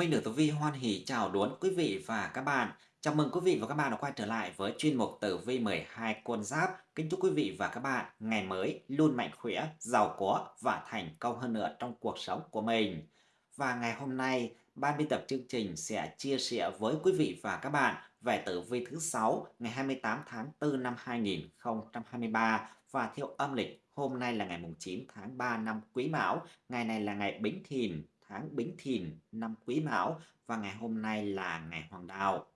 Minh được Tử Vi hoan hỉ chào đón quý vị và các bạn. Chào mừng quý vị và các bạn đã quay trở lại với chuyên mục Tử Vi 12 con giáp. Kính chúc quý vị và các bạn ngày mới luôn mạnh khỏe, giàu có và thành công hơn nữa trong cuộc sống của mình. Và ngày hôm nay, ban biên tập chương trình sẽ chia sẻ với quý vị và các bạn về tử vi thứ 6 ngày 28 tháng 4 năm 2023 và theo âm lịch hôm nay là ngày 9 tháng 3 năm Quý Mão, ngày này là ngày Bính Thìn, tháng Bính Thìn năm Quý Mão và ngày hôm nay là ngày Hoàng Đạo.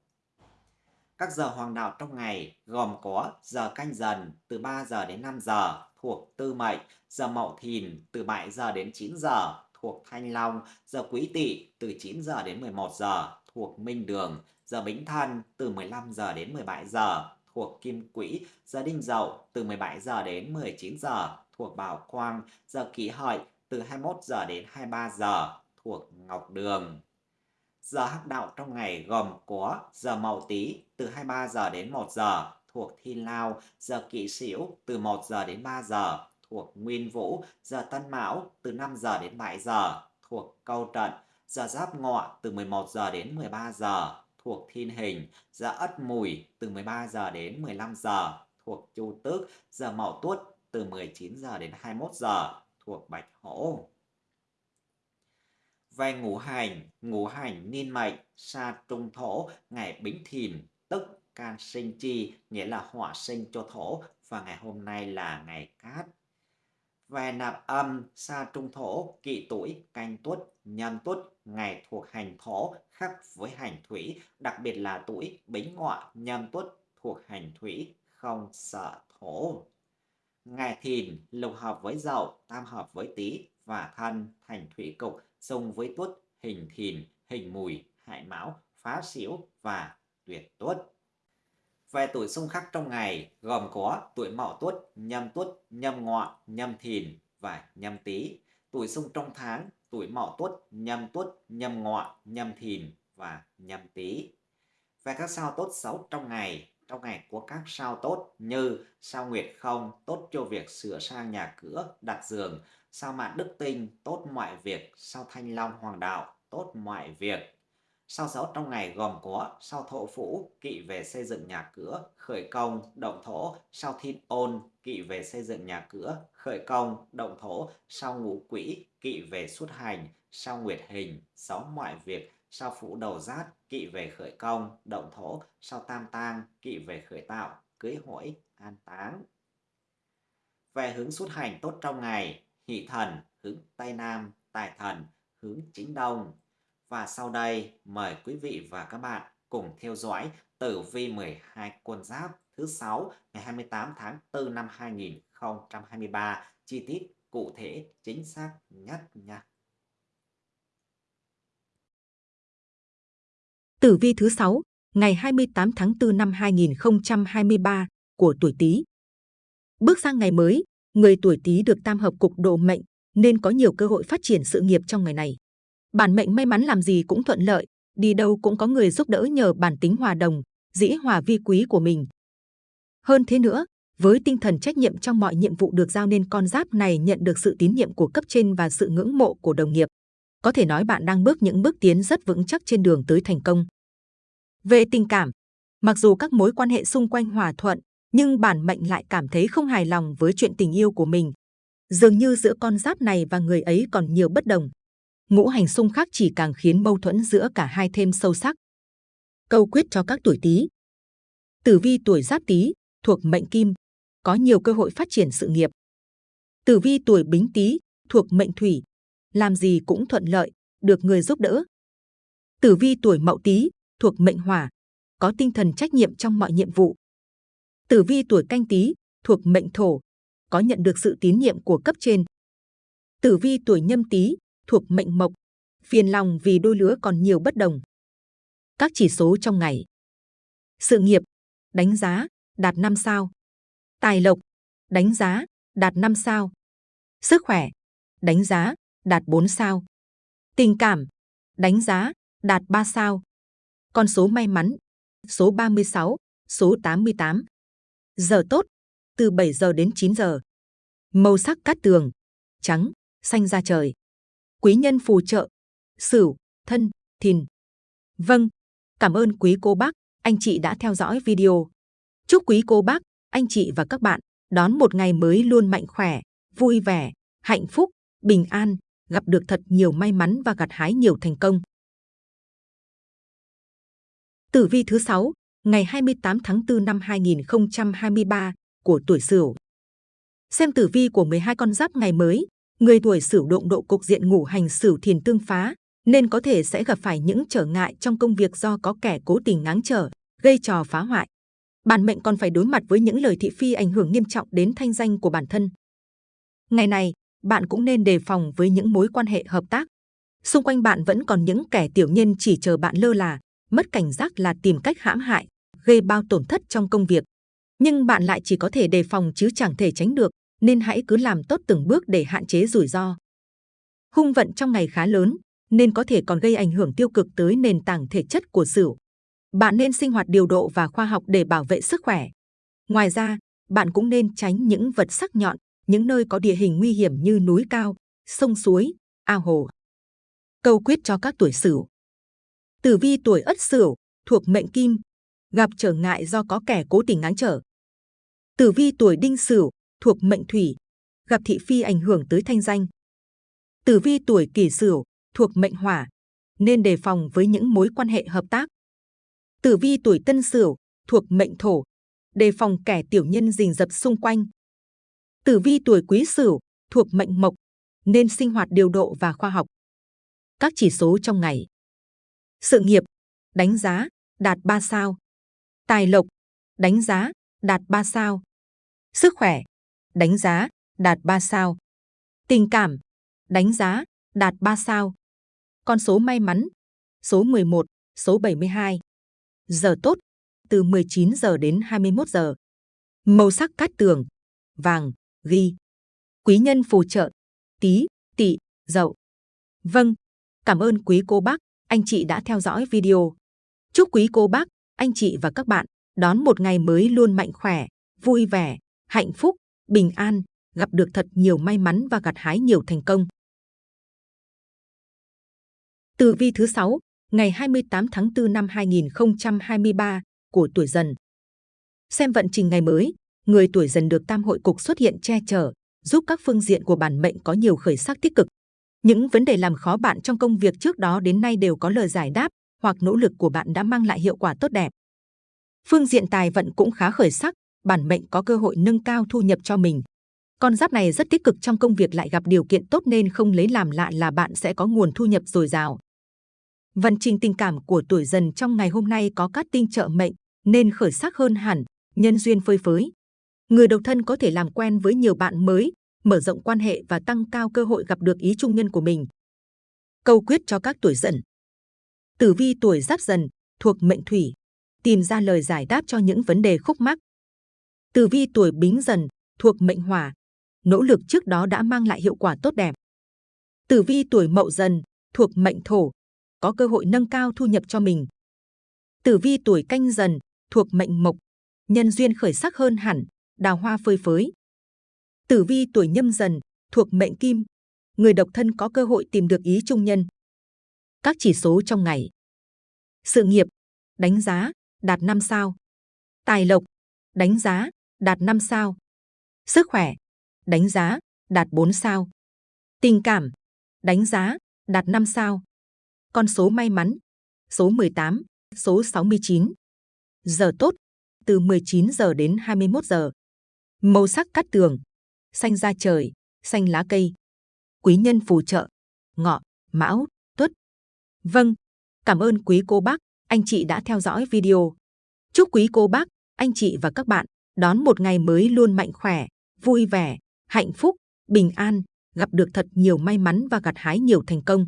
Các giờ hoàng đạo trong ngày gồm có giờ canh dần từ 3 giờ đến 5 giờ thuộc Tư Mệnh, giờ Mậu Thìn từ 7 giờ đến 9 giờ thuộc Thanh Long, giờ Quý Tỵ từ 9 giờ đến 11 giờ thuộc Minh Đường, giờ Bính Thân từ 15 giờ đến 17 giờ thuộc Kim Quỹ, giờ Đinh Dậu từ 17 giờ đến 19 giờ thuộc Bảo Quang, giờ Kỷ Hợi từ 21 giờ đến 23 giờ thuộc Ngọc Đường. Giờ hắc đạo trong ngày gồm có giờ Mậu Tý từ 23 giờ đến 1 giờ thuộc Thiên Lao, giờ Kỵ Sửu từ 1 giờ đến 3 giờ thuộc Nguyên Vũ, giờ Tân Mão từ 5 giờ đến 7 giờ thuộc Câu Trận, giờ Giáp Ngọ từ 11 giờ đến 13 giờ thuộc Thiên Hình, giờ Ất Mùi từ 13 giờ đến 15 giờ thuộc Chu Tước, giờ Mậu Tuất từ 19 giờ đến 21 giờ thuộc Bạch Hổ. Về ngũ hành, ngũ hành niên mệnh, sa trung thổ, ngày bính thìn, tức can sinh chi, nghĩa là hỏa sinh cho thổ, và ngày hôm nay là ngày cát. Về nạp âm, sa trung thổ, kỵ tuổi, canh tuất, nhâm tuất, ngày thuộc hành thổ, khác với hành thủy, đặc biệt là tuổi bính ngọ, nhâm tuất thuộc hành thủy, không sợ thổ. Ngày thìn, lục hợp với dậu, tam hợp với tý và thân thành thủy cục, sông với tuất, hình thìn, hình mùi, hại mão, phá xỉu và tuyệt tuất. Về tuổi xung khắc trong ngày gồm có tuổi mậu tuất, nhâm tuất, nhâm ngọ, nhâm thìn và nhâm tý. Tuổi xung trong tháng tuổi mậu tuất, nhâm tuất, nhâm ngọ, nhâm thìn và nhâm tý. Về các sao tốt xấu trong ngày trong ngày có các sao tốt như sao nguyệt không tốt cho việc sửa sang nhà cửa, đặt giường, sao mạn đức tinh tốt mọi việc, sao thanh long hoàng đạo tốt mọi việc. Sao xấu trong ngày gồm có sao thổ phủ, kỵ về xây dựng nhà cửa, khởi công, động thổ, sao thiên ôn, kỵ về xây dựng nhà cửa, khởi công, động thổ, sao ngũ quỹ, kỵ về xuất hành, sao nguyệt hình, sáu mọi việc, sao phủ đầu giát, kỵ về khởi công, động thổ, sao tam tang, kỵ về khởi tạo, cưới hỏi, an táng. Về hướng xuất hành tốt trong ngày, hỷ thần, hướng Tây Nam, tài thần, hướng chính Đông. Và sau đây, mời quý vị và các bạn cùng theo dõi tử vi 12 quân giáp thứ 6 ngày 28 tháng 4 năm 2023 chi tiết cụ thể chính xác nhất nha. Tử vi thứ 6, ngày 28 tháng 4 năm 2023 của tuổi Tý. Bước sang ngày mới, người tuổi Tý được tam hợp cục độ mệnh nên có nhiều cơ hội phát triển sự nghiệp trong ngày này. Bản mệnh may mắn làm gì cũng thuận lợi, đi đâu cũng có người giúp đỡ nhờ bản tính hòa đồng, dĩ hòa vi quý của mình. Hơn thế nữa, với tinh thần trách nhiệm trong mọi nhiệm vụ được giao nên con giáp này nhận được sự tín nhiệm của cấp trên và sự ngưỡng mộ của đồng nghiệp. Có thể nói bạn đang bước những bước tiến rất vững chắc trên đường tới thành công. Về tình cảm, mặc dù các mối quan hệ xung quanh hòa thuận, nhưng bản mệnh lại cảm thấy không hài lòng với chuyện tình yêu của mình. Dường như giữa con giáp này và người ấy còn nhiều bất đồng. Ngũ hành xung khắc chỉ càng khiến mâu thuẫn giữa cả hai thêm sâu sắc. Câu quyết cho các tuổi Tý. Tử vi tuổi Giáp Tý thuộc mệnh Kim, có nhiều cơ hội phát triển sự nghiệp. Tử vi tuổi Bính Tý thuộc mệnh Thủy, làm gì cũng thuận lợi, được người giúp đỡ. Tử vi tuổi Mậu Tý thuộc mệnh Hỏa, có tinh thần trách nhiệm trong mọi nhiệm vụ. Tử vi tuổi Canh Tý thuộc mệnh Thổ, có nhận được sự tín nhiệm của cấp trên. Tử vi tuổi Nhâm Tý thuộc mệnh Mộc, phiền lòng vì đôi lứa còn nhiều bất đồng. Các chỉ số trong ngày. Sự nghiệp, đánh giá, đạt 5 sao. Tài lộc, đánh giá, đạt 5 sao. Sức khỏe, đánh giá, đạt 4 sao. Tình cảm, đánh giá, đạt 3 sao. Con số may mắn, số 36, số 88. Giờ tốt, từ 7 giờ đến 9 giờ. Màu sắc cát tường, trắng, xanh da trời. Quý nhân phù trợ, sửu, thân, Thìn. Vâng, cảm ơn quý cô bác, anh chị đã theo dõi video. Chúc quý cô bác, anh chị và các bạn đón một ngày mới luôn mạnh khỏe, vui vẻ, hạnh phúc, bình an, gặp được thật nhiều may mắn và gặt hái nhiều thành công. Tử vi thứ 6, ngày 28 tháng 4 năm 2023 của tuổi Sửu. Xem tử vi của 12 con giáp ngày mới, người tuổi Sửu động độ cục diện ngủ hành Sửu Thiền tương phá, nên có thể sẽ gặp phải những trở ngại trong công việc do có kẻ cố tình ngáng trở, gây trò phá hoại. Bản mệnh còn phải đối mặt với những lời thị phi ảnh hưởng nghiêm trọng đến thanh danh của bản thân. Ngày này, bạn cũng nên đề phòng với những mối quan hệ hợp tác. Xung quanh bạn vẫn còn những kẻ tiểu nhân chỉ chờ bạn lơ là, mất cảnh giác là tìm cách hãm hại, gây bao tổn thất trong công việc. Nhưng bạn lại chỉ có thể đề phòng chứ chẳng thể tránh được, nên hãy cứ làm tốt từng bước để hạn chế rủi ro. Hung vận trong ngày khá lớn, nên có thể còn gây ảnh hưởng tiêu cực tới nền tảng thể chất của Sửu. Bạn nên sinh hoạt điều độ và khoa học để bảo vệ sức khỏe. Ngoài ra, bạn cũng nên tránh những vật sắc nhọn, những nơi có địa hình nguy hiểm như núi cao, sông suối, ao hồ. Câu quyết cho các tuổi Sửu. Tử vi tuổi Ất Sửu thuộc mệnh Kim, gặp trở ngại do có kẻ cố tình ngáng trở. Tử vi tuổi Đinh Sửu thuộc mệnh Thủy, gặp thị phi ảnh hưởng tới thanh danh. Tử vi tuổi Kỷ Sửu thuộc mệnh Hỏa, nên đề phòng với những mối quan hệ hợp tác. Tử vi tuổi Tân Sửu thuộc mệnh Thổ, đề phòng kẻ tiểu nhân rình rập xung quanh. Tử vi tuổi Quý Sửu thuộc mệnh Mộc, nên sinh hoạt điều độ và khoa học. Các chỉ số trong ngày. Sự nghiệp, đánh giá, đạt 3 sao. Tài lộc, đánh giá, đạt 3 sao. Sức khỏe, đánh giá, đạt 3 sao. Tình cảm, đánh giá, đạt 3 sao. Con số may mắn, số 11, số 72. Giờ tốt, từ 19 giờ đến 21 giờ. Màu sắc cát tường, vàng, ghi. Quý nhân phù trợ, tí, tỵ, dậu. Vâng, cảm ơn quý cô bác, anh chị đã theo dõi video. Chúc quý cô bác, anh chị và các bạn đón một ngày mới luôn mạnh khỏe, vui vẻ, hạnh phúc, bình an, gặp được thật nhiều may mắn và gặt hái nhiều thành công. Tử vi thứ 6, ngày 28 tháng 4 năm 2023 của tuổi dần. Xem vận trình ngày mới, người tuổi dần được tam hội cục xuất hiện che chở, giúp các phương diện của bản mệnh có nhiều khởi sắc tích cực. Những vấn đề làm khó bạn trong công việc trước đó đến nay đều có lời giải đáp, hoặc nỗ lực của bạn đã mang lại hiệu quả tốt đẹp. Phương diện tài vận cũng khá khởi sắc, bản mệnh có cơ hội nâng cao thu nhập cho mình. Con giáp này rất tích cực trong công việc lại gặp điều kiện tốt nên không lấy làm lạ là bạn sẽ có nguồn thu nhập dồi dào. Vận trình tình cảm của tuổi dần trong ngày hôm nay có các tinh trợ mệnh nên khởi sắc hơn hẳn, nhân duyên phơi phới. Người độc thân có thể làm quen với nhiều bạn mới, mở rộng quan hệ và tăng cao cơ hội gặp được ý trung nhân của mình. Câu quyết cho các tuổi dần. Tử vi tuổi giáp dần thuộc mệnh thủy, tìm ra lời giải đáp cho những vấn đề khúc mắc. Tử vi tuổi bính dần thuộc mệnh hỏa, nỗ lực trước đó đã mang lại hiệu quả tốt đẹp. Tử vi tuổi mậu dần thuộc mệnh thổ, có cơ hội nâng cao thu nhập cho mình. Tử vi tuổi canh dần thuộc mệnh mộc, nhân duyên khởi sắc hơn hẳn, đào hoa phơi phới. Tử vi tuổi nhâm dần thuộc mệnh kim, người độc thân có cơ hội tìm được ý trung nhân. Các chỉ số trong ngày. Sự nghiệp, đánh giá, đạt 5 sao. Tài lộc, đánh giá, đạt 5 sao. Sức khỏe, đánh giá, đạt 4 sao. Tình cảm, đánh giá, đạt 5 sao. Con số may mắn, số 18, số 69. Giờ tốt, từ 19 giờ đến 21 giờ. Màu sắc cắt tường, xanh da trời, xanh lá cây. Quý nhân phù trợ, ngọ, mão, tuất. Vâng, cảm ơn quý cô bác, anh chị đã theo dõi video. Chúc quý cô bác, anh chị và các bạn đón một ngày mới luôn mạnh khỏe, vui vẻ, hạnh phúc, bình an, gặp được thật nhiều may mắn và gặt hái nhiều thành công.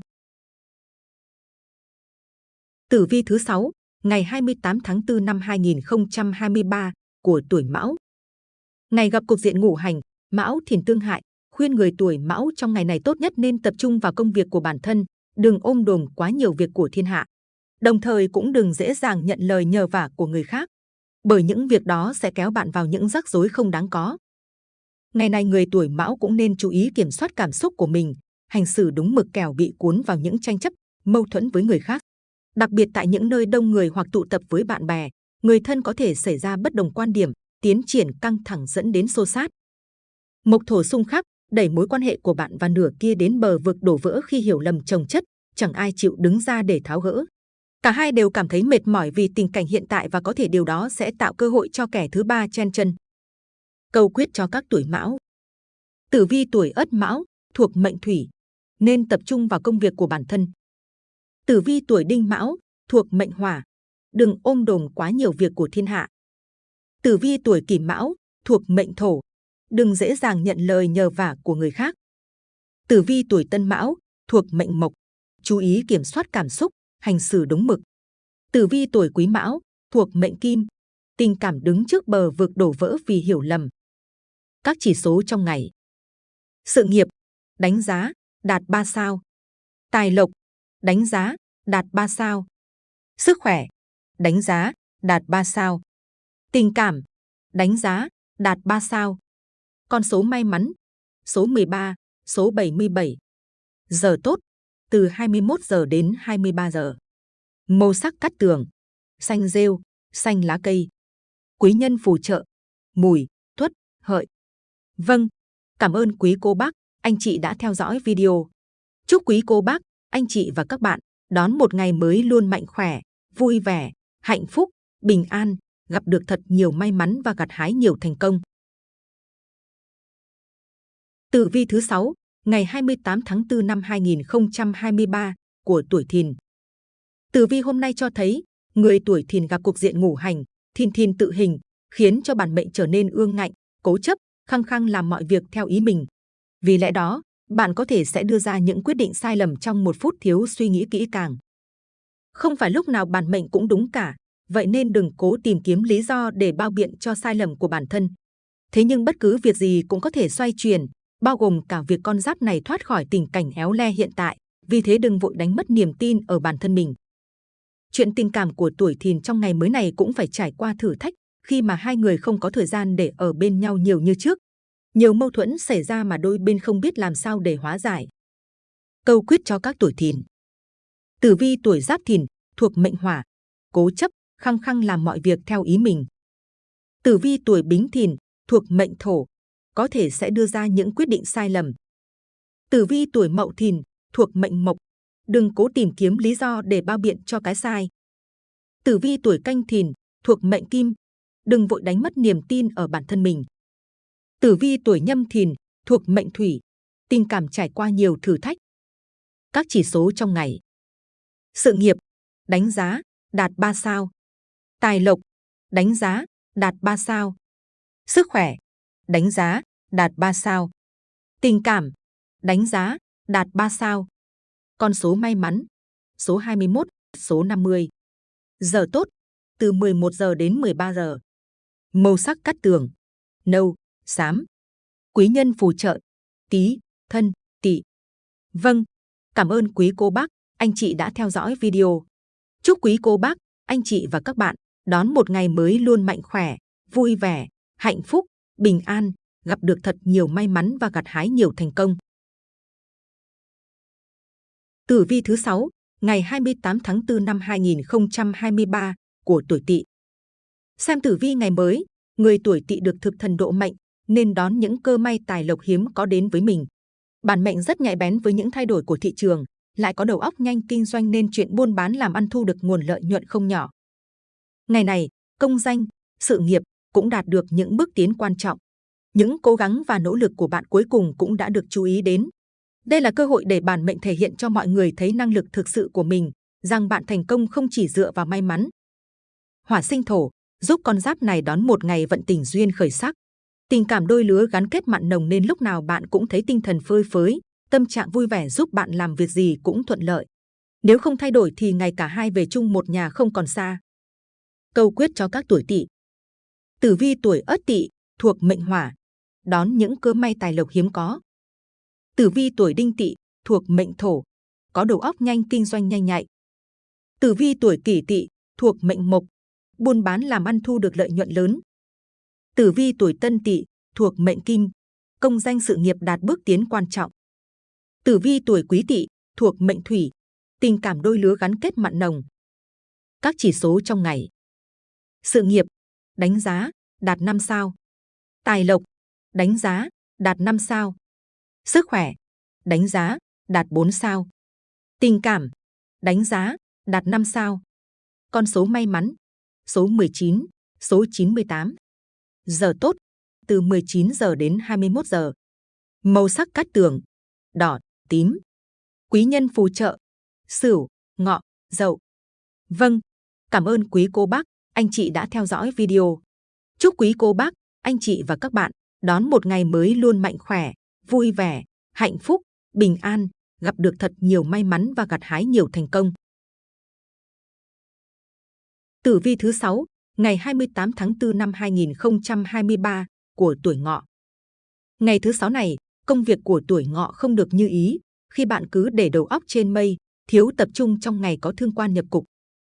Tử vi thứ 6, ngày 28 tháng 4 năm 2023 của tuổi Mão. Ngày gặp cục diện ngũ hành, Mão thìn tương hại, khuyên người tuổi Mão trong ngày này tốt nhất nên tập trung vào công việc của bản thân, đừng ôm đồm quá nhiều việc của thiên hạ. Đồng thời cũng đừng dễ dàng nhận lời nhờ vả của người khác, bởi những việc đó sẽ kéo bạn vào những rắc rối không đáng có. Ngày nay người tuổi Mão cũng nên chú ý kiểm soát cảm xúc của mình, hành xử đúng mực kẻo bị cuốn vào những tranh chấp, mâu thuẫn với người khác. Đặc biệt tại những nơi đông người hoặc tụ tập với bạn bè, người thân có thể xảy ra bất đồng quan điểm, tiến triển căng thẳng dẫn đến xô xát. Mộc thổ xung khắc đẩy mối quan hệ của bạn và nửa kia đến bờ vực đổ vỡ khi hiểu lầm chồng chất, chẳng ai chịu đứng ra để tháo gỡ. Cả hai đều cảm thấy mệt mỏi vì tình cảnh hiện tại và có thể điều đó sẽ tạo cơ hội cho kẻ thứ ba chen chân. Câu quyết cho các tuổi mão Tử vi tuổi ất mão, thuộc mệnh thủy, nên tập trung vào công việc của bản thân. Tử vi tuổi đinh mão, thuộc mệnh hỏa, đừng ôm đồm quá nhiều việc của thiên hạ. Tử vi tuổi kỷ mão, thuộc mệnh thổ, đừng dễ dàng nhận lời nhờ vả của người khác. Tử vi tuổi tân mão, thuộc mệnh mộc, chú ý kiểm soát cảm xúc, hành xử đúng mực. Tử vi tuổi quý mão, thuộc mệnh kim, tình cảm đứng trước bờ vực đổ vỡ vì hiểu lầm. Các chỉ số trong ngày. Sự nghiệp, đánh giá, đạt 3 sao. Tài lộc, đánh giá, đạt 3 sao. Sức khỏe, đánh giá, đạt 3 sao. Tình cảm, đánh giá, đạt 3 sao. Con số may mắn, số 13, số 77. Giờ tốt, từ 21 giờ đến 23 giờ. Màu sắc cắt tường, xanh rêu, xanh lá cây. Quý nhân phù trợ, mùi, tuất, hợi. Vâng, cảm ơn quý cô bác, anh chị đã theo dõi video. Chúc quý cô bác, anh chị và các bạn đón một ngày mới luôn mạnh khỏe, vui vẻ, hạnh phúc, bình an, gặp được thật nhiều may mắn và gặt hái nhiều thành công. Tử vi thứ 6, ngày 28 tháng 4 năm 2023 của tuổi Thìn. Tử vi hôm nay cho thấy, người tuổi Thìn gặp cuộc diện ngủ hành, Thìn Thìn tự hình, khiến cho bản mệnh trở nên ương ngạnh, cố chấp, khăng khăng làm mọi việc theo ý mình. Vì lẽ đó, bạn có thể sẽ đưa ra những quyết định sai lầm trong một phút thiếu suy nghĩ kỹ càng. Không phải lúc nào bản mệnh cũng đúng cả, vậy nên đừng cố tìm kiếm lý do để bao biện cho sai lầm của bản thân. Thế nhưng bất cứ việc gì cũng có thể xoay chuyển, bao gồm cả việc con giáp này thoát khỏi tình cảnh éo le hiện tại, vì thế đừng vội đánh mất niềm tin ở bản thân mình. Chuyện tình cảm của tuổi thìn trong ngày mới này cũng phải trải qua thử thách khi mà hai người không có thời gian để ở bên nhau nhiều như trước. Nhiều mâu thuẫn xảy ra mà đôi bên không biết làm sao để hóa giải. Câu quyết cho các tuổi thìn. Tử vi tuổi giáp thìn thuộc mệnh hỏa, cố chấp, khăng khăng làm mọi việc theo ý mình. Tử vi tuổi bính thìn thuộc mệnh thổ, có thể sẽ đưa ra những quyết định sai lầm. Tử vi tuổi mậu thìn thuộc mệnh mộc, đừng cố tìm kiếm lý do để bao biện cho cái sai. Tử vi tuổi canh thìn thuộc mệnh kim, đừng vội đánh mất niềm tin ở bản thân mình. Tử vi tuổi nhâm thìn thuộc mệnh thủy, tình cảm trải qua nhiều thử thách. Các chỉ số trong ngày. Sự nghiệp, đánh giá, đạt 3 sao. Tài lộc, đánh giá, đạt 3 sao. Sức khỏe, đánh giá, đạt 3 sao. Tình cảm, đánh giá, đạt 3 sao. Con số may mắn, số 21, số 50. Giờ tốt, từ 11 giờ đến 13 giờ. Màu sắc cắt tường, nâu, xám. Quý nhân phù trợ, tí, thân, tỵ. Vâng, cảm ơn quý cô bác, anh chị đã theo dõi video. Chúc quý cô bác, anh chị và các bạn đón một ngày mới luôn mạnh khỏe, vui vẻ, hạnh phúc, bình an, gặp được thật nhiều may mắn và gặt hái nhiều thành công. Tử vi thứ 6, ngày 28 tháng 4 năm 2023 của tuổi Tỵ. Xem tử vi ngày mới, người tuổi Tỵ được thực thần độ mệnh nên đón những cơ may tài lộc hiếm có đến với mình. Bản mệnh rất nhạy bén với những thay đổi của thị trường, lại có đầu óc nhanh kinh doanh nên chuyện buôn bán làm ăn thu được nguồn lợi nhuận không nhỏ. Ngày này, công danh, sự nghiệp cũng đạt được những bước tiến quan trọng. Những cố gắng và nỗ lực của bạn cuối cùng cũng đã được chú ý đến. Đây là cơ hội để bản mệnh thể hiện cho mọi người thấy năng lực thực sự của mình, rằng bạn thành công không chỉ dựa vào may mắn. Hỏa sinh thổ giúp con giáp này đón một ngày vận tình duyên khởi sắc. Tình cảm đôi lứa gắn kết mặn nồng nên lúc nào bạn cũng thấy tinh thần phơi phới, tâm trạng vui vẻ giúp bạn làm việc gì cũng thuận lợi. Nếu không thay đổi thì ngày cả hai về chung một nhà không còn xa. Câu quyết cho các tuổi tỵ. Tử vi tuổi ất tỵ thuộc mệnh hỏa, đón những cơ may tài lộc hiếm có. Tử vi tuổi đinh tỵ thuộc mệnh thổ, có đầu óc nhanh kinh doanh nhanh nhạy. Tử vi tuổi kỷ tỵ thuộc mệnh mộc, buôn bán làm ăn thu được lợi nhuận lớn. Tử vi tuổi tân tỵ thuộc mệnh kim, công danh sự nghiệp đạt bước tiến quan trọng. Tử vi tuổi quý tỵ thuộc mệnh thủy, tình cảm đôi lứa gắn kết mặn nồng, Các chỉ số trong ngày. Sự nghiệp, đánh giá, đạt 5 sao. Tài lộc, đánh giá, đạt 5 sao. Sức khỏe, đánh giá, đạt 4 sao. Tình cảm, đánh giá, đạt 5 sao. Con số may mắn, số 19, số 98. Giờ tốt, từ 19 giờ đến 21 giờ. Màu sắc cát tường, đỏ, tím. Quý nhân phù trợ, sửu, ngọ, dậu. Vâng, cảm ơn quý cô bác, anh chị đã theo dõi video. Chúc quý cô bác, anh chị và các bạn đón một ngày mới luôn mạnh khỏe, vui vẻ, hạnh phúc, bình an, gặp được thật nhiều may mắn và gặt hái nhiều thành công. Tử vi thứ 6, ngày 28 tháng 4 năm 2023 của tuổi ngọ. Ngày thứ sáu này, công việc của tuổi ngọ không được như ý, khi bạn cứ để đầu óc trên mây, thiếu tập trung trong ngày có thương quan nhập cục.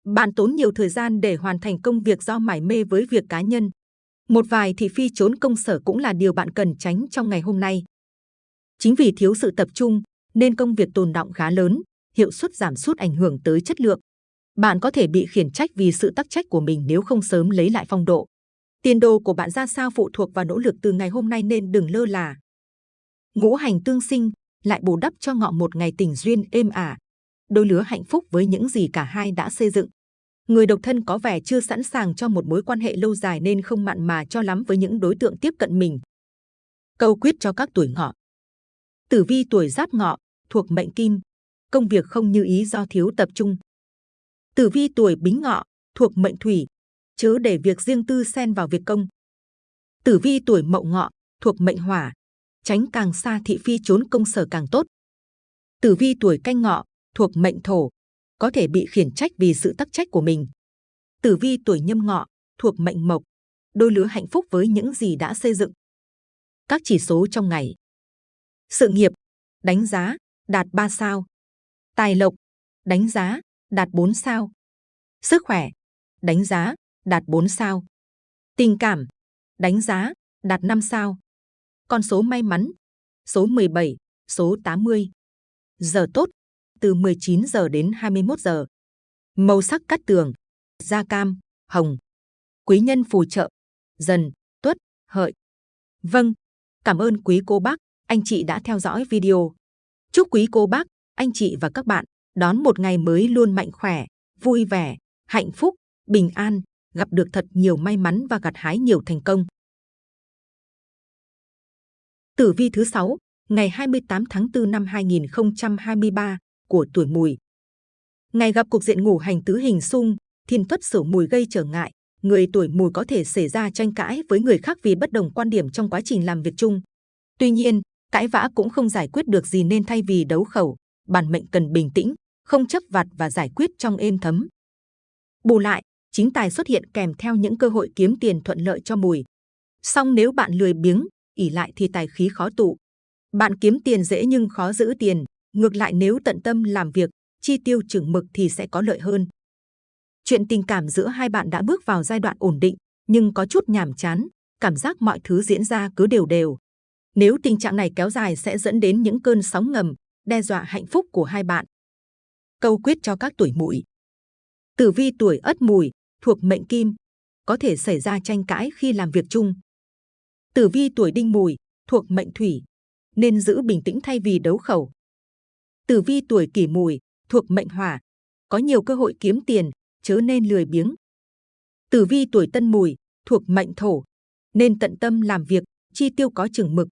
Bạn tốn nhiều thời gian để hoàn thành công việc do mải mê với việc cá nhân. Một vài thị phi trốn công sở cũng là điều bạn cần tránh trong ngày hôm nay. Chính vì thiếu sự tập trung, nên công việc tồn động khá lớn, hiệu suất giảm sút ảnh hưởng tới chất lượng. Bạn có thể bị khiển trách vì sự tắc trách của mình nếu không sớm lấy lại phong độ. Tiền đồ của bạn ra sao phụ thuộc vào nỗ lực từ ngày hôm nay nên đừng lơ là. Ngũ hành tương sinh lại bù đắp cho ngọ một ngày tình duyên êm ả. Đôi lứa hạnh phúc với những gì cả hai đã xây dựng. Người độc thân có vẻ chưa sẵn sàng cho một mối quan hệ lâu dài nên không mặn mà cho lắm với những đối tượng tiếp cận mình. Câu quyết cho các tuổi ngọ. Tử vi tuổi giáp ngọ, thuộc mệnh kim, công việc không như ý do thiếu tập trung. Tử vi tuổi bính ngọ, thuộc mệnh thủy, chớ để việc riêng tư xen vào việc công. Tử vi tuổi mậu ngọ, thuộc mệnh hỏa, tránh càng xa thị phi trốn công sở càng tốt. Tử vi tuổi canh ngọ, thuộc mệnh thổ, có thể bị khiển trách vì sự tắc trách của mình. Tử vi tuổi nhâm ngọ, thuộc mệnh mộc, đôi lứa hạnh phúc với những gì đã xây dựng. Các chỉ số trong ngày. Sự nghiệp, đánh giá, đạt 3 sao. Tài lộc, đánh giá, đạt 4 sao. Sức khỏe, đánh giá, đạt 4 sao. Tình cảm, đánh giá, đạt 5 sao. Con số may mắn, số 17, số 80. Giờ tốt, từ 19 giờ đến 21 giờ. Màu sắc cắt tường, da cam, hồng. Quý nhân phù trợ, dần, tuất, hợi. Vâng, cảm ơn quý cô bác, anh chị đã theo dõi video. Chúc quý cô bác, anh chị và các bạn đón một ngày mới luôn mạnh khỏe, vui vẻ, hạnh phúc, bình an, gặp được thật nhiều may mắn và gặt hái nhiều thành công. Tử vi thứ 6, ngày 28 tháng 4 năm 2023 của tuổi mùi. Ngày gặp cục diện ngủ hành tứ hình xung, thiên tuất sửu mùi gây trở ngại, người tuổi mùi có thể xảy ra tranh cãi với người khác vì bất đồng quan điểm trong quá trình làm việc chung. Tuy nhiên, cãi vã cũng không giải quyết được gì nên thay vì đấu khẩu, bản mệnh cần bình tĩnh, không chấp vặt và giải quyết trong êm thấm. Bù lại, chính tài xuất hiện kèm theo những cơ hội kiếm tiền thuận lợi cho mùi. Song nếu bạn lười biếng, ỉ lại thì tài khí khó tụ. Bạn kiếm tiền dễ nhưng khó giữ tiền. Ngược lại nếu tận tâm làm việc, chi tiêu chừng mực thì sẽ có lợi hơn. Chuyện tình cảm giữa hai bạn đã bước vào giai đoạn ổn định, nhưng có chút nhàm chán, cảm giác mọi thứ diễn ra cứ đều đều. Nếu tình trạng này kéo dài sẽ dẫn đến những cơn sóng ngầm, đe dọa hạnh phúc của hai bạn. Câu quyết cho các tuổi mùi. Tử vi tuổi ất mùi, thuộc mệnh kim, có thể xảy ra tranh cãi khi làm việc chung. Tử vi tuổi đinh mùi, thuộc mệnh thủy, nên giữ bình tĩnh thay vì đấu khẩu. Tử vi tuổi kỷ mùi, thuộc mệnh hỏa, có nhiều cơ hội kiếm tiền, chớ nên lười biếng. Tử vi tuổi tân mùi, thuộc mệnh thổ, nên tận tâm làm việc, chi tiêu có chừng mực.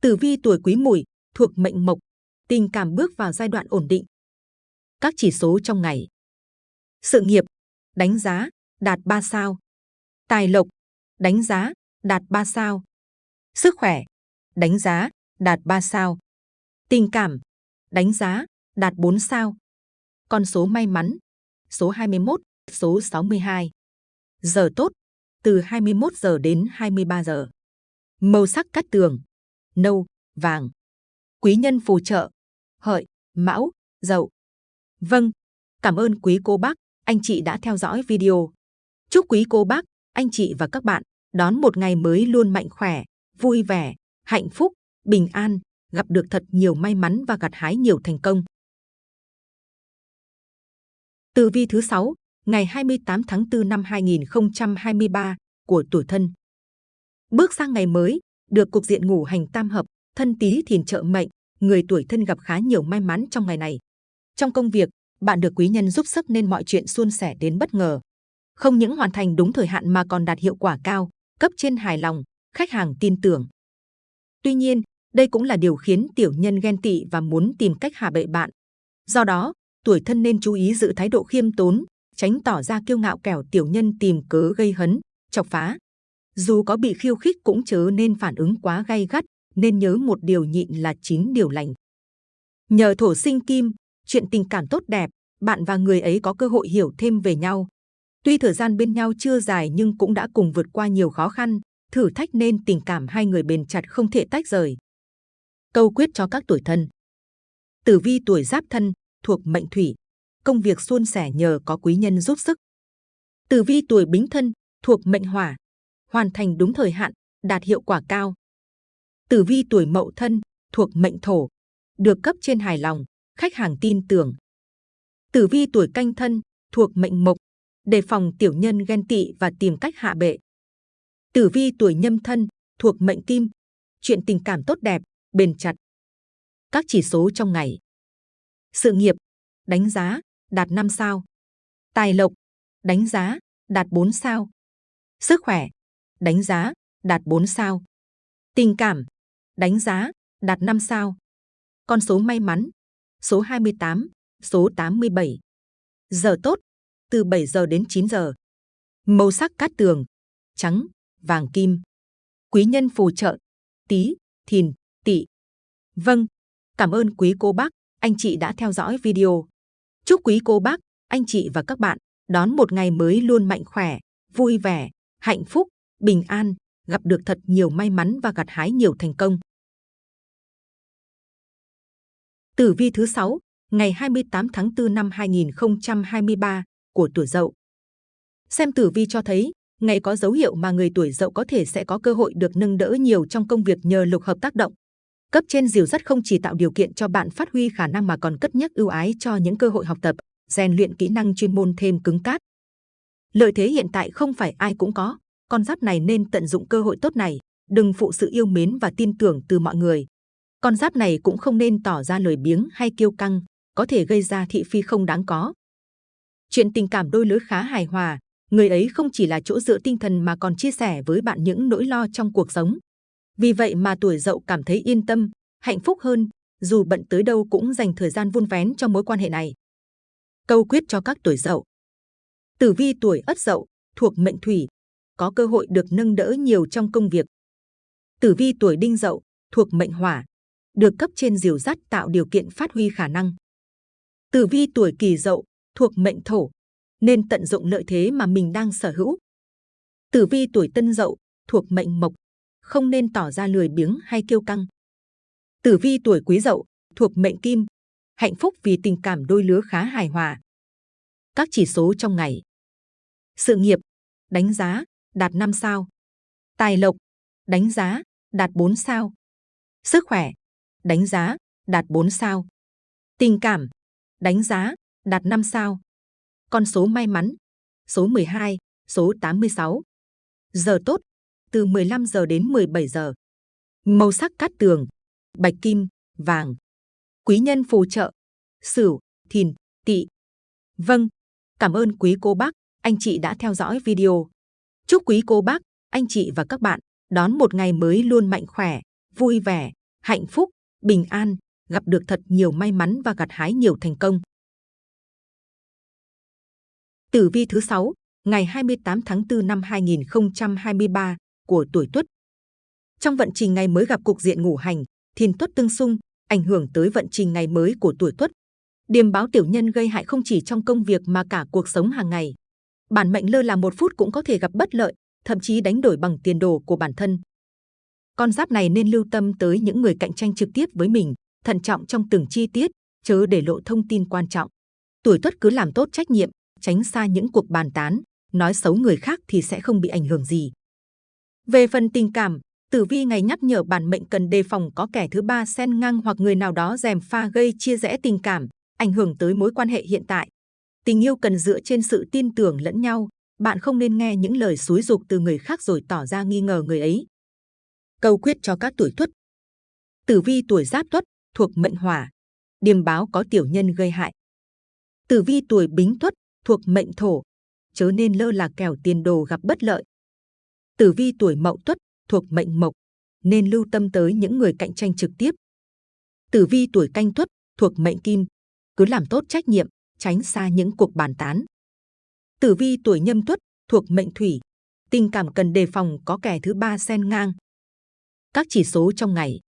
Tử vi tuổi quý mùi, thuộc mệnh mộc, tình cảm bước vào giai đoạn ổn định. Các chỉ số trong ngày. Sự nghiệp, đánh giá, đạt 3 sao. Tài lộc, đánh giá, đạt 3 sao. Sức khỏe, đánh giá, đạt 3 sao. Tình cảm, đánh giá, đạt 4 sao. Con số may mắn, số 21, số 62. Giờ tốt, từ 21 giờ đến 23 giờ. Màu sắc cắt tường, nâu, vàng. Quý nhân phù trợ, hợi, mão, dậu. Vâng, cảm ơn quý cô bác, anh chị đã theo dõi video. Chúc quý cô bác, anh chị và các bạn đón một ngày mới luôn mạnh khỏe, vui vẻ, hạnh phúc, bình an, gặp được thật nhiều may mắn và gặt hái nhiều thành công. Tử vi thứ 6, ngày 28 tháng 4 năm 2023 của tuổi thân. Bước sang ngày mới, được cục diện ngũ hành tam hợp, thân tí thìn trợ mệnh, người tuổi thân gặp khá nhiều may mắn trong ngày này. Trong công việc, bạn được quý nhân giúp sức nên mọi chuyện suôn sẻ đến bất ngờ. Không những hoàn thành đúng thời hạn mà còn đạt hiệu quả cao, cấp trên hài lòng, khách hàng tin tưởng. Tuy nhiên, đây cũng là điều khiến tiểu nhân ghen tị và muốn tìm cách hạ bệ bạn. Do đó, tuổi thân nên chú ý giữ thái độ khiêm tốn, tránh tỏ ra kiêu ngạo kẻo tiểu nhân tìm cớ gây hấn, chọc phá. Dù có bị khiêu khích cũng chớ nên phản ứng quá gay gắt, nên nhớ một điều nhịn là chín điều lành. Nhờ thổ sinh kim, chuyện tình cảm tốt đẹp, bạn và người ấy có cơ hội hiểu thêm về nhau. Tuy thời gian bên nhau chưa dài nhưng cũng đã cùng vượt qua nhiều khó khăn, thử thách nên tình cảm hai người bền chặt không thể tách rời. Câu quyết cho các tuổi thân Tử vi tuổi giáp thân, thuộc mệnh thủy, công việc suôn sẻ nhờ có quý nhân giúp sức. Tử vi tuổi bính thân, thuộc mệnh hỏa, hoàn thành đúng thời hạn, đạt hiệu quả cao. Tử vi tuổi mậu thân, thuộc mệnh thổ, được cấp trên hài lòng, khách hàng tin tưởng. Tử vi tuổi canh thân, thuộc mệnh mộc, đề phòng tiểu nhân ghen tị và tìm cách hạ bệ. Tử vi tuổi nhâm thân, thuộc mệnh kim, chuyện tình cảm tốt đẹp, bền chặt. Các chỉ số trong ngày. Sự nghiệp, đánh giá, đạt 5 sao. Tài lộc, đánh giá, đạt 4 sao. Sức khỏe, đánh giá, đạt 4 sao. Tình cảm, đánh giá, đạt 5 sao. Con số may mắn, số 28, số 87. Giờ tốt, từ 7 giờ đến 9 giờ. Màu sắc cát tường, trắng, vàng kim. Quý nhân phù trợ, tí, thìn, tỷ. Vâng, cảm ơn quý cô bác, anh chị đã theo dõi video. Chúc quý cô bác, anh chị và các bạn đón một ngày mới luôn mạnh khỏe, vui vẻ, hạnh phúc, bình an, gặp được thật nhiều may mắn và gặt hái nhiều thành công. Tử vi thứ 6, ngày 28 tháng 4 năm 2023 của tuổi Dậu. Xem tử vi cho thấy, ngày có dấu hiệu mà người tuổi Dậu có thể sẽ có cơ hội được nâng đỡ nhiều trong công việc nhờ lục hợp tác động. Cấp trên dìu dắt không chỉ tạo điều kiện cho bạn phát huy khả năng mà còn cất nhắc ưu ái cho những cơ hội học tập, rèn luyện kỹ năng chuyên môn thêm cứng cát. Lợi thế hiện tại không phải ai cũng có, con giáp này nên tận dụng cơ hội tốt này, đừng phụ sự yêu mến và tin tưởng từ mọi người. Con giáp này cũng không nên tỏ ra lời biếng hay kiêu căng, có thể gây ra thị phi không đáng có. Chuyện tình cảm đôi lứa khá hài hòa, người ấy không chỉ là chỗ dựa tinh thần mà còn chia sẻ với bạn những nỗi lo trong cuộc sống. Vì vậy mà tuổi dậu cảm thấy yên tâm, hạnh phúc hơn, dù bận tới đâu cũng dành thời gian vun vén cho mối quan hệ này. Câu quyết cho các tuổi dậu. Tử vi tuổi ất dậu, thuộc mệnh thủy, có cơ hội được nâng đỡ nhiều trong công việc. Tử vi tuổi đinh dậu, thuộc mệnh hỏa, được cấp trên diều dắt tạo điều kiện phát huy khả năng. Tử vi tuổi kỷ dậu, thuộc mệnh thổ, nên tận dụng lợi thế mà mình đang sở hữu. Tử vi tuổi tân dậu, thuộc mệnh mộc, không nên tỏ ra lười biếng hay kiêu căng. Tử vi tuổi quý dậu, thuộc mệnh kim, hạnh phúc vì tình cảm đôi lứa khá hài hòa. Các chỉ số trong ngày. Sự nghiệp, đánh giá, đạt 5 sao. Tài lộc, đánh giá, đạt 4 sao. Sức khỏe, đánh giá, đạt 4 sao. Tình cảm, đánh giá, đạt 5 sao. Con số may mắn, số 12, số 86. Giờ tốt, từ 15 giờ đến 17 giờ. Màu sắc cát tường, bạch kim, vàng. Quý nhân phù trợ, sửu, thìn, tỵ. Vâng, cảm ơn quý cô bác, anh chị đã theo dõi video. Chúc quý cô bác, anh chị và các bạn đón một ngày mới luôn mạnh khỏe, vui vẻ, hạnh phúc, bình an, gặp được thật nhiều may mắn và gặt hái nhiều thành công. Tử vi thứ 6, ngày 28 tháng 4 năm 2023 của tuổi Tuất. Trong vận trình ngày mới gặp cục diện ngũ hành, thiên tuất tương xung, ảnh hưởng tới vận trình ngày mới của tuổi Tuất. Điềm báo tiểu nhân gây hại không chỉ trong công việc mà cả cuộc sống hàng ngày. Bản mệnh lơ là một phút cũng có thể gặp bất lợi, thậm chí đánh đổi bằng tiền đồ của bản thân. Con giáp này nên lưu tâm tới những người cạnh tranh trực tiếp với mình, thận trọng trong từng chi tiết, chớ để lộ thông tin quan trọng. Tuổi Tuất cứ làm tốt trách nhiệm, tránh xa những cuộc bàn tán, nói xấu người khác thì sẽ không bị ảnh hưởng gì. Về phần tình cảm, Tử vi ngày nhắc nhở bản mệnh cần đề phòng có kẻ thứ ba xen ngang hoặc người nào đó dèm pha gây chia rẽ tình cảm, ảnh hưởng tới mối quan hệ hiện tại. Tình yêu cần dựa trên sự tin tưởng lẫn nhau. Bạn không nên nghe những lời xúi dục từ người khác rồi tỏ ra nghi ngờ người ấy. Câu quyết cho các tuổi tuất. Tử vi tuổi giáp tuất thuộc mệnh hỏa. Điềm báo có tiểu nhân gây hại. Tử vi tuổi bính tuất thuộc mệnh thổ. Chớ nên lơ là kẻo tiền đồ gặp bất lợi. Tử vi tuổi mậu tuất thuộc mệnh mộc. Nên lưu tâm tới những người cạnh tranh trực tiếp. Tử vi tuổi canh tuất thuộc mệnh kim. Cứ làm tốt trách nhiệm, tránh xa những cuộc bàn tán. Tử vi tuổi nhâm tuất thuộc mệnh thủy, tình cảm cần đề phòng có kẻ thứ ba xen ngang. Các chỉ số trong ngày.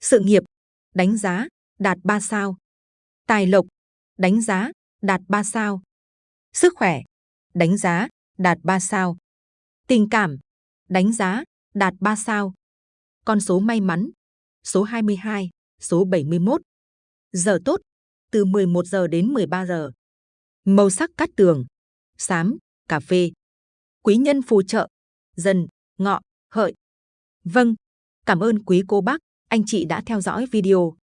Sự nghiệp, đánh giá, đạt 3 sao. Tài lộc, đánh giá, đạt 3 sao. Sức khỏe, đánh giá, đạt 3 sao. Tình cảm, đánh giá, đạt 3 sao. Con số may mắn, số 22, số 71. Giờ tốt, từ 11 giờ đến 13 giờ. Màu sắc cát tường, xám, cà phê. Quý nhân phù trợ, dần, ngọ, hợi. Vâng, cảm ơn quý cô bác, anh chị đã theo dõi video.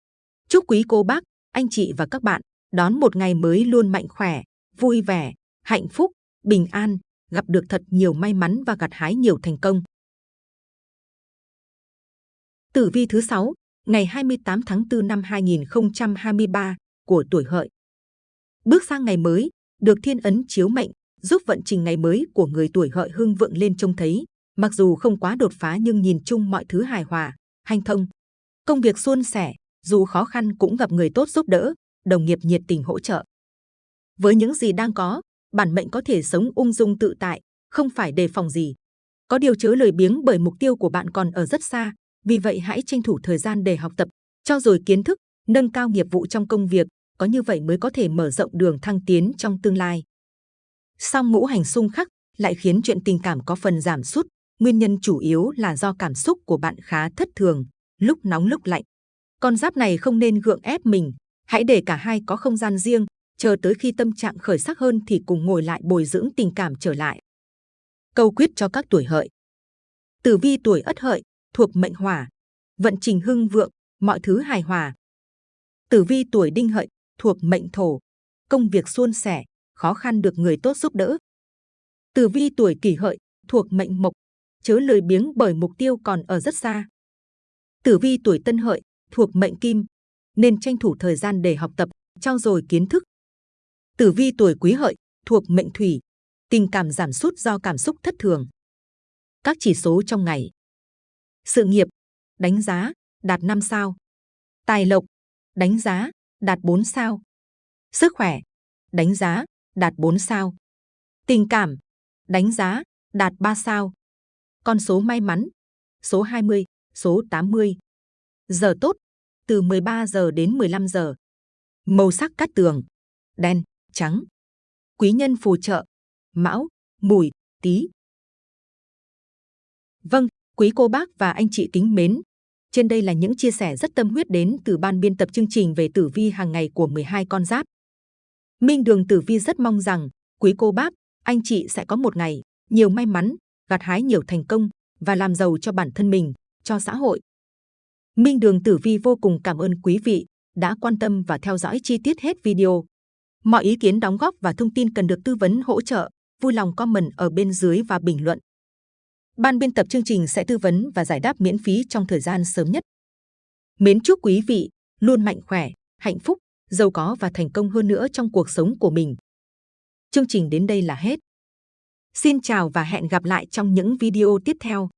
Chúc quý cô bác, anh chị và các bạn đón một ngày mới luôn mạnh khỏe, vui vẻ, hạnh phúc, bình an, gặp được thật nhiều may mắn và gặt hái nhiều thành công. Tử vi thứ 6, ngày 28 tháng 4 năm 2023 của tuổi hợi. Bước sang ngày mới, được thiên ấn chiếu mệnh, giúp vận trình ngày mới của người tuổi hợi hưng vượng lên trông thấy. Mặc dù không quá đột phá nhưng nhìn chung mọi thứ hài hòa, hanh thông. Công việc suôn sẻ, dù khó khăn cũng gặp người tốt giúp đỡ, đồng nghiệp nhiệt tình hỗ trợ. Với những gì đang có, bản mệnh có thể sống ung dung tự tại, không phải đề phòng gì. Có điều chớ lời biếng bởi mục tiêu của bạn còn ở rất xa, vì vậy hãy tranh thủ thời gian để học tập, cho rồi kiến thức, nâng cao nghiệp vụ trong công việc, có như vậy mới có thể mở rộng đường thăng tiến trong tương lai. Song ngũ hành xung khắc lại khiến chuyện tình cảm có phần giảm sút. Nguyên nhân chủ yếu là do cảm xúc của bạn khá thất thường, lúc nóng lúc lạnh. Con giáp này không nên gượng ép mình, hãy để cả hai có không gian riêng, chờ tới khi tâm trạng khởi sắc hơn thì cùng ngồi lại bồi dưỡng tình cảm trở lại. Câu quyết cho các tuổi hợi. Tử vi tuổi ất hợi, thuộc mệnh hỏa, vận trình hưng vượng, mọi thứ hài hòa. Tử vi tuổi đinh hợi, thuộc mệnh thổ, công việc suôn sẻ, khó khăn được người tốt giúp đỡ. Tử vi tuổi kỷ hợi, thuộc mệnh mộc, chớ lười biếng bởi mục tiêu còn ở rất xa. Tử vi tuổi tân hợi, thuộc mệnh kim, nên tranh thủ thời gian để học tập, trao dồi kiến thức. Tử vi tuổi quý hợi, thuộc mệnh thủy, tình cảm giảm sút do cảm xúc thất thường. Các chỉ số trong ngày. Sự nghiệp, đánh giá, đạt 5 sao. Tài lộc, đánh giá, đạt 4 sao. Sức khỏe, đánh giá, đạt 4 sao. Tình cảm, đánh giá, đạt 3 sao. Con số may mắn, số 20, số 80. Giờ tốt, từ 13 giờ đến 15 giờ. Màu sắc cát tường, đen, trắng. Quý nhân phù trợ, mão, mùi, tý. Vâng, quý cô bác và anh chị kính mến, trên đây là những chia sẻ rất tâm huyết đến từ ban biên tập chương trình về tử vi hàng ngày của 12 con giáp. Minh Đường Tử Vi rất mong rằng quý cô bác, anh chị sẽ có một ngày nhiều may mắn, gặt hái nhiều thành công và làm giàu cho bản thân mình, cho xã hội. Minh Đường Tử Vi vô cùng cảm ơn quý vị đã quan tâm và theo dõi chi tiết hết video. Mọi ý kiến đóng góp và thông tin cần được tư vấn hỗ trợ, vui lòng comment ở bên dưới và bình luận. Ban biên tập chương trình sẽ tư vấn và giải đáp miễn phí trong thời gian sớm nhất. Mến chúc quý vị luôn mạnh khỏe, hạnh phúc, giàu có và thành công hơn nữa trong cuộc sống của mình. Chương trình đến đây là hết. Xin chào và hẹn gặp lại trong những video tiếp theo.